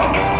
okay.